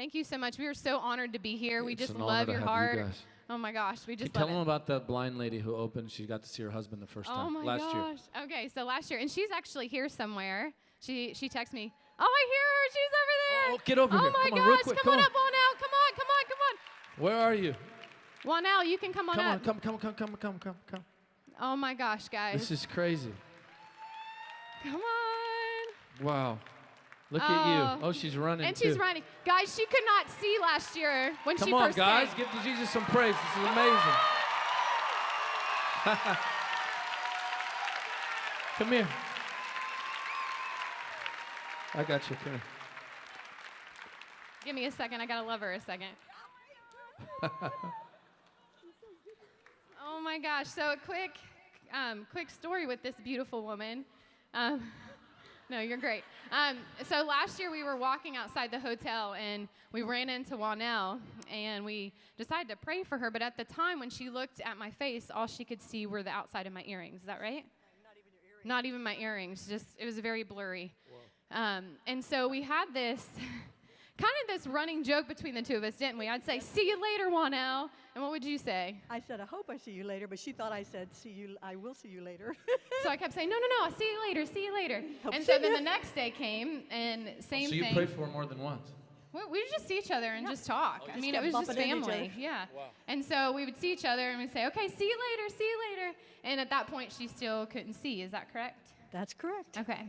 Thank you so much. We are so honored to be here. we It's just love your you heart. guys. Oh my gosh, we you just tell love them it. about the blind lady who opened. She got to see her husband the first Oh time my last year. Okay, so last year, and she's actually here somewhere. She she texts me. Oh, I hear her. She's over oh, there. Oh, get over oh here. my Come gosh. on. Come, Come on, on. up, Wanel. Come on, come on, come on. Where are you? Wanel, you can come on Come on, up. come, come, come, come, come, come, come. Oh my gosh, guys. This is crazy. come on. Wow. Look at Oh. you. Oh, she's running And she's too. running. Guys, she could not see last year when Come she on, first guys. came. Give Jesus some praise. This is amazing. Come here. I got you. Come here. Give me a second. I gotta love her a second. oh my gosh! So a quick, um, quick story with this beautiful woman. Um, no, you're great. Um, so last year we were walking outside the hotel and we ran into Wanell and we decided to pray for her. But at the time when she looked at my face, all she could see were the outside of my earrings. Is that right? Not even your earrings. Not even my earrings. Just it was very blurry. Um, and so we had this kind of this running joke between the two of us, didn't we? I'd say, "See you later, Wanell," and what would you say? I said, I hope I see you later, but she thought I said, see you, I will see you later. So I kept saying, "No, no, no! I'll see you later. See you later." Hope and so then ya. the next day came, and same so you thing. prayed for her more than once. we we would just see each other and just talk. Oh, I Just mean, it was just bumping into each family. other. Yeah. And so we would see each other and we'd say, "Okay, see you later. See you later." And at that point, she still couldn't see. Is that correct? That's correct. Okay.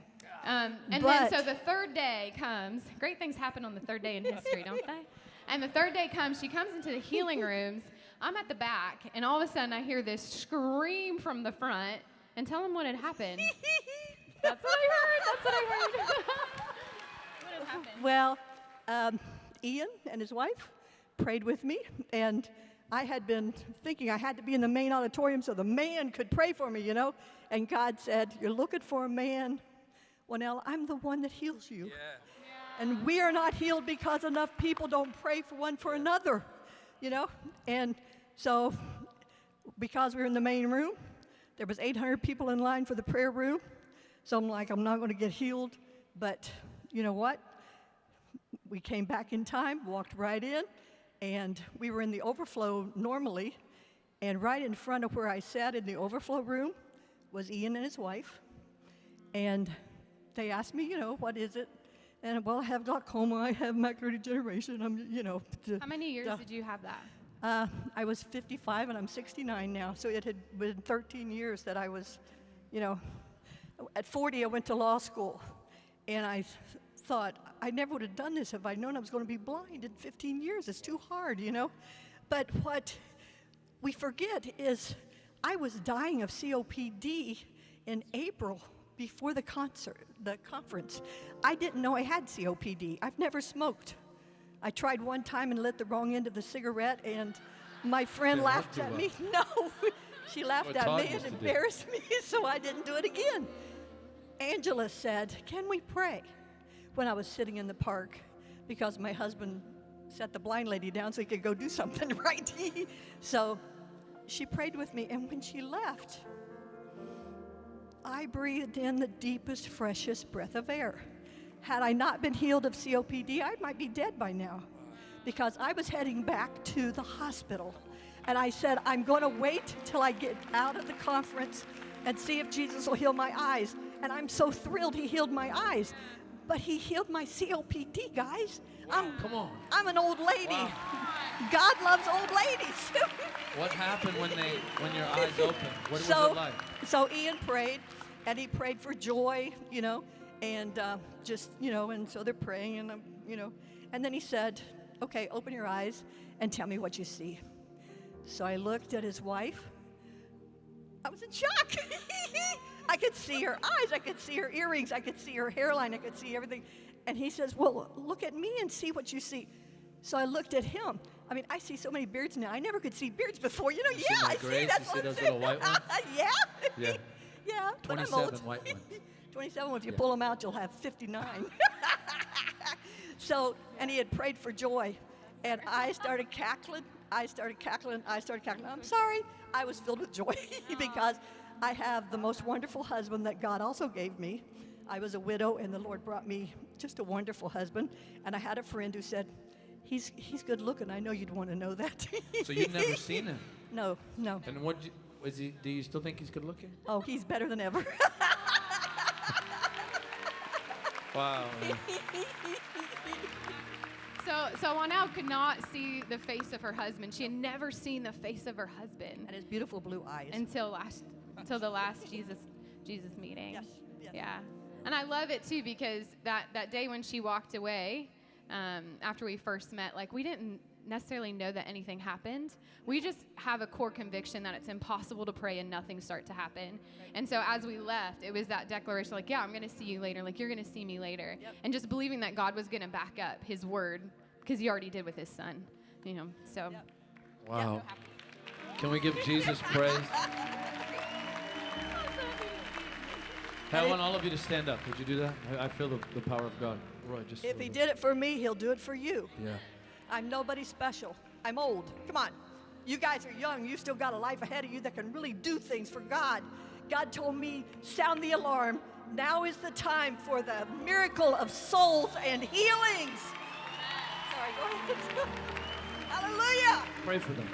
Um, and But- then so the third day comes. Great things happen on the third day in history, don't they? And the third day comes. She comes into the healing rooms. I'm at the back, and all of a sudden I hear this scream from the front. And tell them what had happened. That's what I heard. That's what I heard. what had happened? Well, um, Ian and his wife prayed with me, and I had been thinking I had to be in the main auditorium so the man could pray for me, you know? And God said, You're looking for a man. Well, I'm the one that heals you. And we are not healed because enough people don't pray for one for another, you know? And so, because we were in the main room, there was 800 people in line for the prayer room. So I'm like, I'm not going to get healed. But you know what? we came back in time, walked right in, and we were in the overflow normally. And right in front of where I sat in the overflow room was Ian and his wife. And they asked me, you know, what is it? And well, I have glaucoma, I have macular degeneration. I'm, you know, How many years did you have that? uh, I was 55 and I'm 69 now, so it had been 13 years that I was, you know, at 40 I went to law school, and I thought I never would have done this if I'd known I was going to be blind in 15 years. It's too hard, you know. But what we forget is I was dying of COPD in April before the concert, the conference. I didn't know I had COPD. I've never smoked. I tried one time and lit the wrong end of the cigarette, and my friend laughed at well. me. No, she laughed What at me and do. embarrassed me, so I didn't do it again. Angela said, Can we pray? When I was sitting in the park, because my husband set the blind lady down so he could go do something, right? so she prayed with me, and when she left, I breathed in the deepest, freshest breath of air. Had I not been healed of COPD, I might be dead by now because I was heading back to the hospital. And I said, I'm going to wait till I get out of the conference and see if Jesus will heal my eyes. And I'm so thrilled he healed my eyes. But he healed my COPD, guys. I'm, Come on. I'm an old lady. Wow. God loves old ladies. What happened when they when your eyes opened? What so, was it like? so Ian prayed, and he prayed for joy, you know, and uh, just, you know, and so they're praying, and, um, you know, and then he said, okay, open your eyes and tell me what you see. So I looked at his wife. I was in shock. I could see her eyes, I could see her earrings, I could see her hairline, I could see everything. And he says, well, look at me and see what you see. So I looked at him. I mean, I see so many beards now. I never could see beards before. You know, see yeah, my I see. That's You see those little white ones? yeah. Yeah. yeah. but I'm 27 old. white ones. 27. If you Yeah. pull them out, you'll have 59. so, and he had prayed for joy, and I started cackling. I started cackling. I started cackling. I'm sorry. I was filled with joy because I have the most wonderful husband that God also gave me. I was a widow, and the Lord brought me just a wonderful husband. And I had a friend who said, He's he's good looking. I know you'd want to know that. So you've never seen him. No, no. And what you, he? Do you still think he's good looking? Oh, he's better than ever. Wow. So, so Wanel could not see the face of her husband. She had never seen the face of her husband and his beautiful blue eyes. until last, until the last Jesus, Jesus meeting. Yes, yes. Yeah, and I love it too because that that day when she walked away, um, after we first met, like we didn't necessarily know that anything happened. We just have a core conviction that it's impossible to pray and nothing start to happen. And so as we left, it was that declaration, like, yeah, I'm going to see you later. Like you're going to see me later, Yep. and just believing that God was going to back up His word because He already did with His Son. You know, so. Yep. Wow. Can we give Jesus praise? I want all of you to stand up. Would you do that? I, I feel the, the power of God. Roy, just. if he did it for me, he'll do it for you. Yeah. I'm nobody special. I'm old. Come on. You guys are young. You still got a life ahead of you that can really do things for God. God told me, sound the alarm. Now is the time for the miracle of souls and healings. Sorry, go ahead. Hallelujah. Pray for them.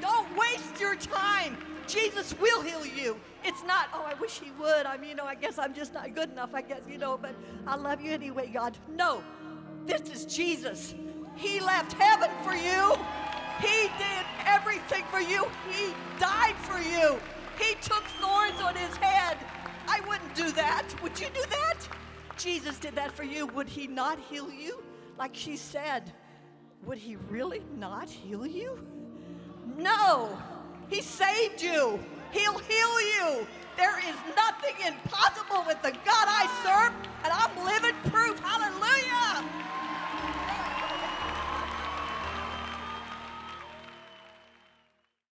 Don't waste your time. Jesus will heal you. It's not, oh, I wish he would. I mean, you know, I guess I'm just not good enough, I guess, you know, but I love you anyway, God. No, this is Jesus. He left heaven for you. He did everything for you. He died for you. He took thorns on his head. I wouldn't do that. Would you do that? Jesus did that for you. Would he not heal you? Like she said, would he really not heal you? No, He saved you. He'll heal you. There is nothing impossible with the God I serve, and I'm living proof. Hallelujah.